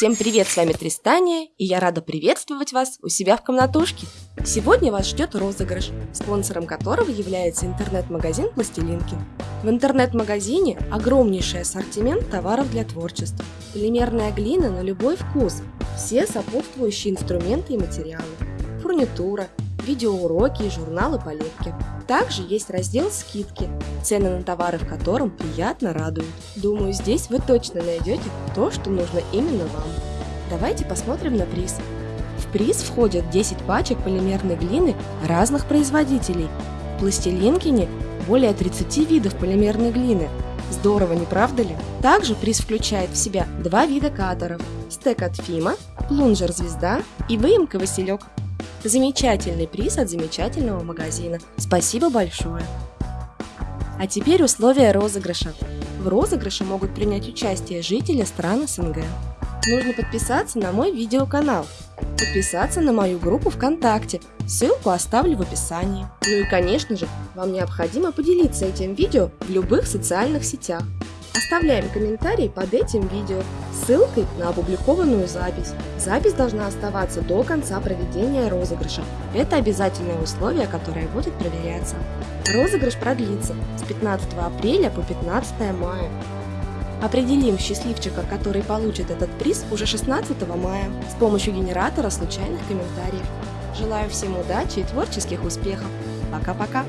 Всем привет, с вами Тристания, и я рада приветствовать вас у себя в комнатушке. Сегодня вас ждет розыгрыш, спонсором которого является интернет-магазин Пластилинки. В интернет-магазине огромнейший ассортимент товаров для творчества. Полимерная глина на любой вкус, все сопутствующие инструменты и материалы, фурнитура, видеоуроки и журналы по лепке. Также есть раздел «Скидки», цены на товары в котором приятно радуют. Думаю, здесь вы точно найдете то, что нужно именно вам. Давайте посмотрим на приз. В приз входят 10 пачек полимерной глины разных производителей. В Пластилинкине более 30 видов полимерной глины. Здорово, не правда ли? Также приз включает в себя два вида катеров – стек от Фима, плунжер «Звезда» и выемка «Василек». Замечательный приз от замечательного магазина. Спасибо большое! А теперь условия розыгрыша. В розыгрыше могут принять участие жители стран СНГ. Нужно подписаться на мой видеоканал, подписаться на мою группу ВКонтакте, ссылку оставлю в описании. Ну и конечно же, вам необходимо поделиться этим видео в любых социальных сетях. Оставляем комментарий под этим видео с ссылкой на опубликованную запись. Запись должна оставаться до конца проведения розыгрыша. Это обязательное условие, которое будет проверяться. Розыгрыш продлится с 15 апреля по 15 мая. Определим счастливчика, который получит этот приз уже 16 мая с помощью генератора случайных комментариев. Желаю всем удачи и творческих успехов. Пока-пока!